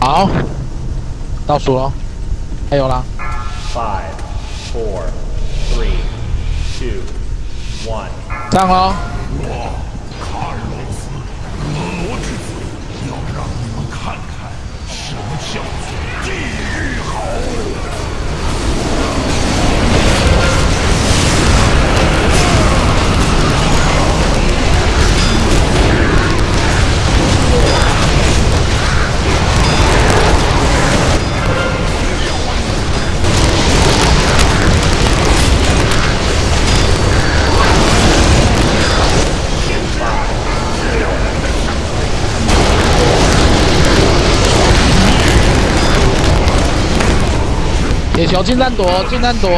好，倒数喽，还有啦。Five, four, three, two, one. 上喽。铁球近战躲，近战躲。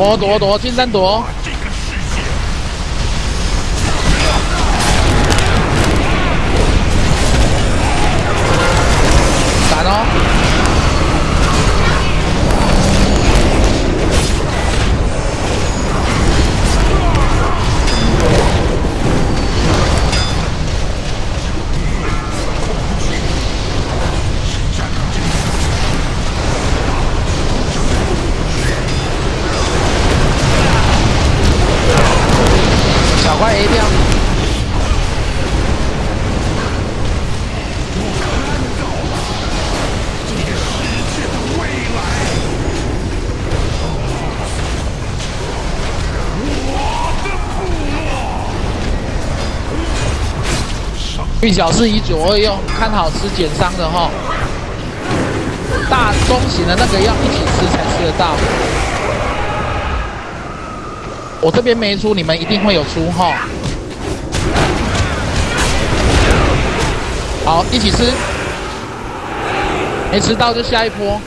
躲躲躲，近身躲。运小是以左二用，看好吃减伤的哈。大中型的那个要一起吃才吃得到。我这边没出，你们一定会有出哈。好，一起吃。没吃到就下一波。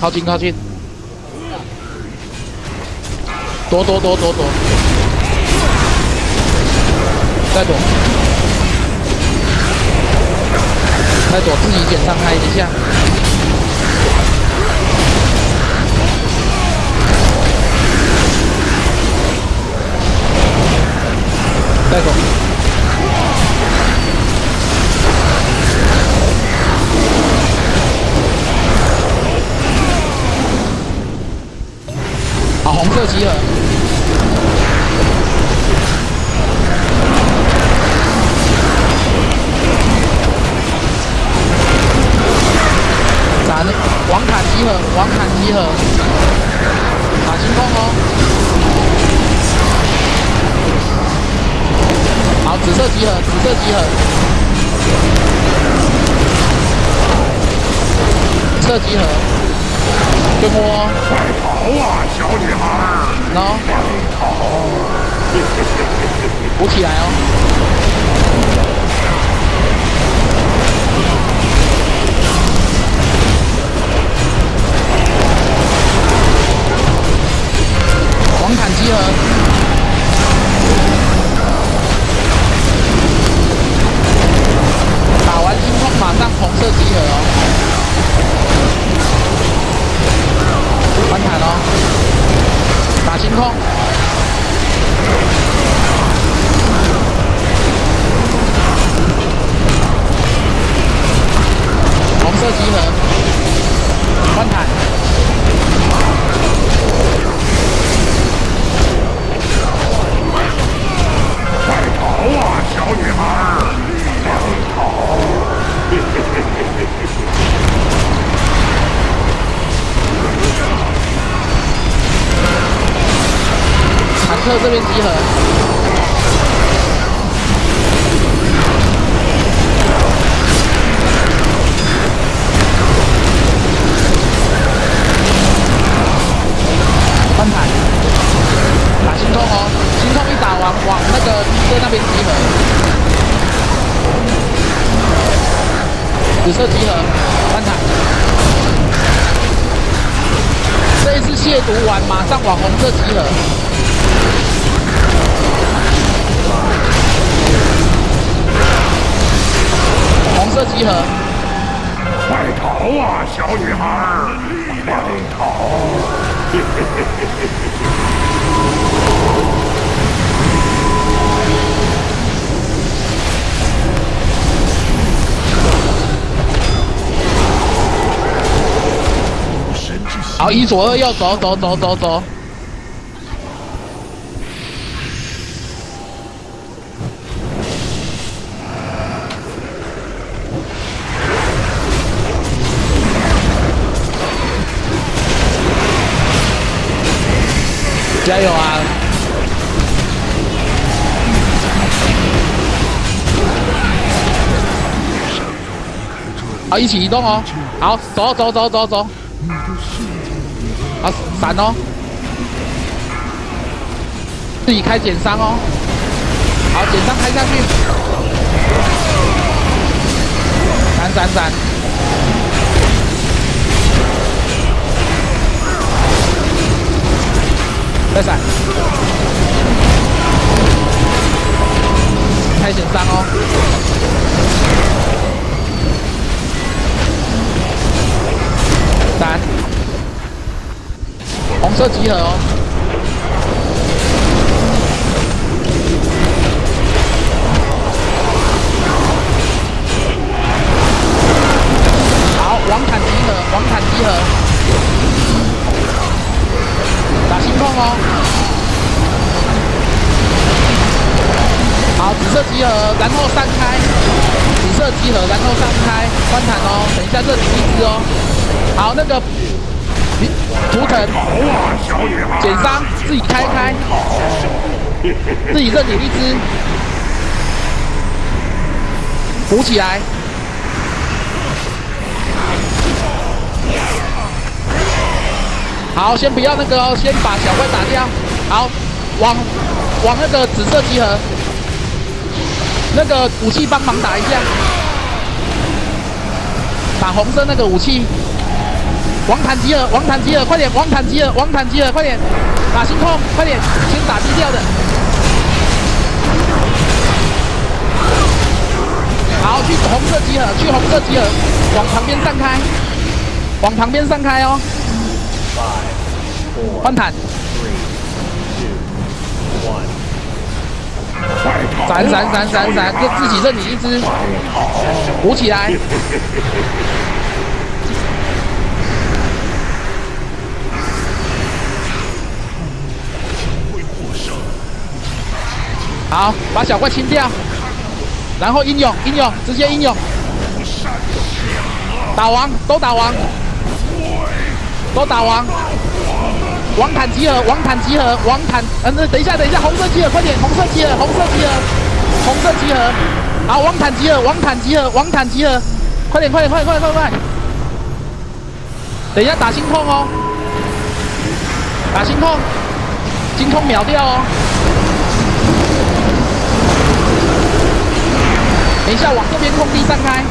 靠近靠近，躲躲躲躲躲，再躲，再躲，自己减伤害一下。再躲。紫色集合，紫色集合，紫色集合，跟我快跑啊，小女孩！喏，补起来哦。黄毯集合。克这边集合。翻盘，打心痛哦，心痛一打完往那个敌哥那边集合，紫色集合，翻盘。这一次亵渎完，马上往红色集合。集合，快逃啊，小女孩！快逃！神之心好，一左二右，走走走走走。加油啊！好，一起移动哦。好，走走走走走。好，闪哦！自己开减伤哦。好，减伤开下去。闪闪闪！再闪！开减伤哦。闪！红色集合哦。哦。好，紫色集合，然后散开，紫色集合，然后散开，翻弹哦。等一下这里一只哦。好，那个图腾，减伤，自己开开，自己这里一只，扶起来。好，先不要那个哦，先把小怪打掉。好，往往那个紫色集合，那个武器帮忙打一下，打红色那个武器。王坦集合，王坦集合，快点！王坦集合，王坦集合，快点！打星空，快点！先打低调的。好，去红色集合，去红色集合，往旁边散开，往旁边散开哦。Five, four, 换坦，闪闪闪闪闪，就自己认你一只，鼓起来。好，把小怪清掉，然后英勇英勇，直接英勇，打王都打王，都打王。王坦集合，王坦集合，王坦，嗯，等一下，等一下，红色集合，快点，红色集合，红色集合，红色集合。好，王坦集合，王坦集合，王坦集合，快点，快点，快点，快点，快点！等一下打心痛哦，打心痛，心痛秒掉哦。等一下往这边空地散开，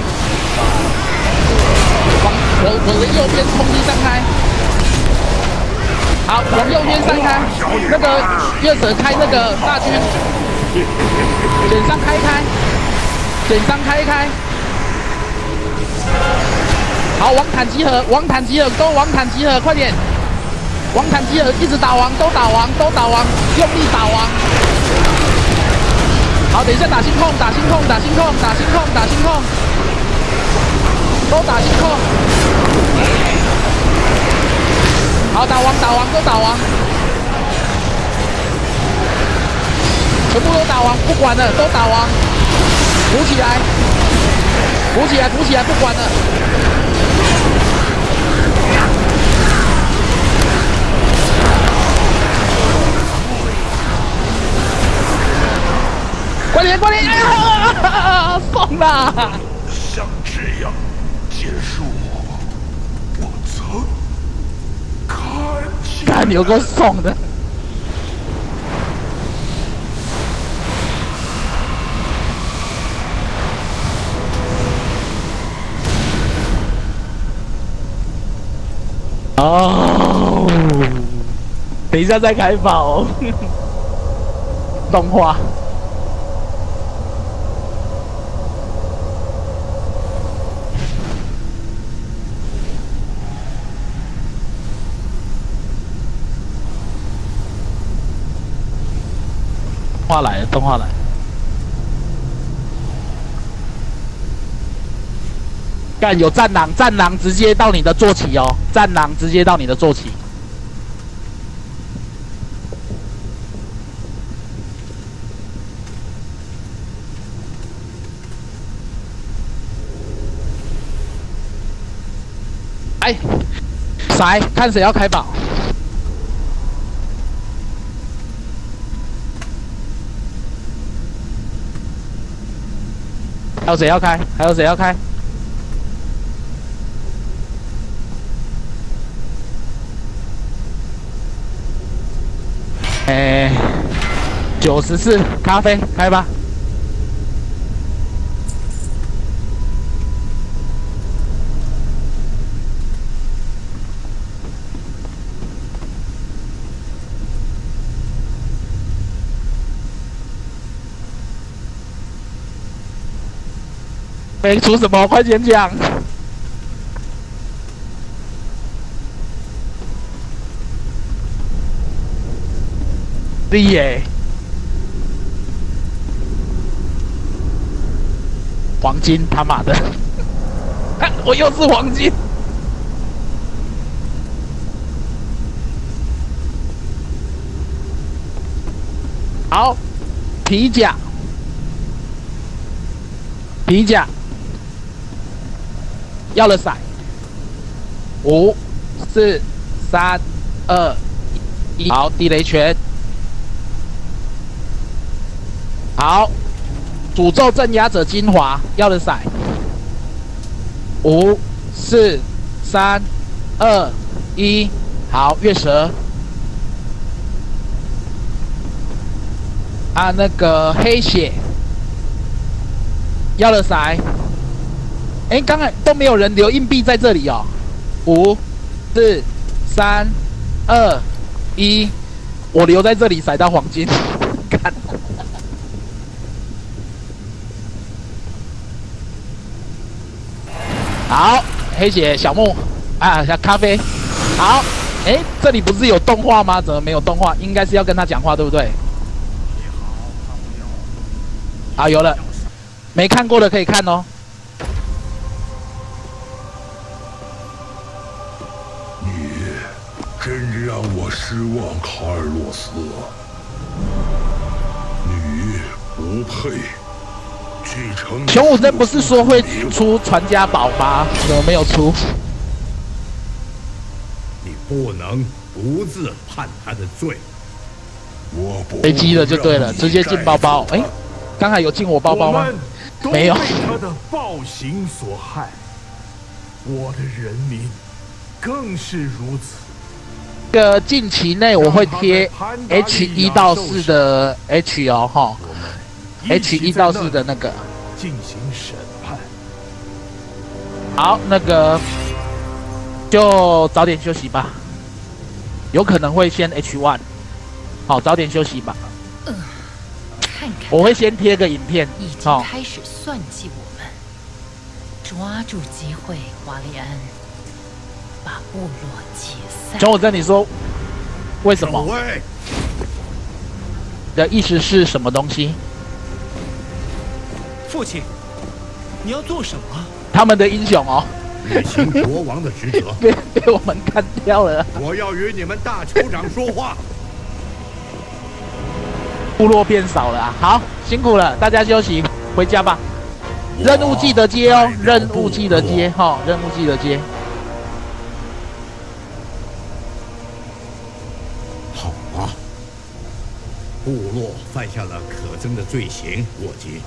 往我我的右边空地散开。好，往右边散开，那个月蛇开那个大军，减伤开开，减伤开开。好，王坦集合，王坦集合，都王坦集合，快点！王坦集合，一直打王，都打王，都打王，用力打王。好，等一下打心控，打心控，打心控，打心控，打心控，都打心控。好打完打完都打完全部都打完不管了都打完。补起来补起来补起来不管了。快点快点哎呀哈疯了见。看有够爽的。哦，等一下再开跑，动画。动画来，动画来了。干有战狼，战狼直接到你的坐骑哦，战狼直接到你的坐骑。哎，谁看谁要开宝？还有谁要开？还有谁要开？哎，九十四咖啡开吧。没出什么，快点讲。厉耶！黄金，他妈的！我又是黄金。好，皮甲，皮甲，要了骰。五、四、三、二、一，好，地雷拳。好，诅咒镇压者精华要了骰，五、四、三、二、一，好，月蛇。啊，那个黑血要了骰。哎，刚才都没有人留硬币在这里哦。五、四、三、二、一，我留在这里骰到黄金，看。好，黑姐小木啊，小咖啡。好，哎，这里不是有动画吗？怎么没有动画？应该是要跟他讲话，对不对？好，有了，没看过的可以看哦。望，卡尔洛斯。你不配。熊武真不是说会出传家宝吗？怎么没有出？你不能独自判他的罪。我不飞机了就对了，直接进包包。哎，刚才有进我包包吗？没有。他的暴行所害，我的人民更是如此。个近期内我会贴 H 一到四的 H 哦哈。H 一到四的那个进行审判。好，那个就早点休息吧。有可能会先 H one。好，早点休息吧。嗯，看看。我会先贴个影片。已经开始算计我们，抓住机会，瓦利安，把部落解散。熊武正，你说为什么？的意思是什么东西？父亲，你要做什么？他们的英雄哦，履行国王的职责，被被我们干掉了。我要与你们大酋长说话。部落变少了啊，好辛苦了，大家休息回家吧。任务记得接哦，任务记得接哈，任务记得接。部落犯下了可憎的罪行，我军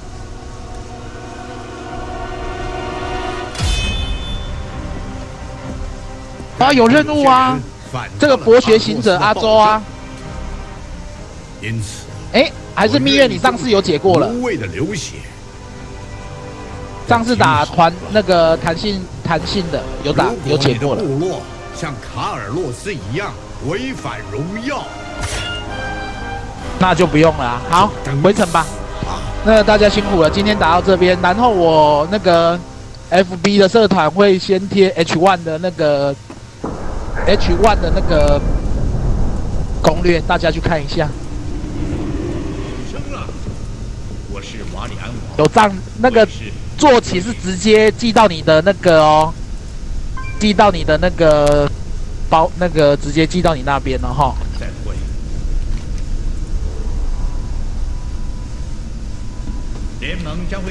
啊，有任务啊！这个博学行者阿周啊，因此哎，还是蜜月，你上次有解过了。无谓的流血，上次打团那个弹性弹性的有打有解过了。部落像卡尔洛斯一样违反荣耀。那就不用了啊、好，回城吧。那大家辛苦了，今天打到这边，然后我那个 FB 的社团会先贴 H one 的那个 H one 的那个攻略，大家去看一下。我是瓦里安王，有账那个坐骑是直接寄到你的那个哦，寄到你的那个包，那个直接寄到你那边了哈。再会。联盟将会。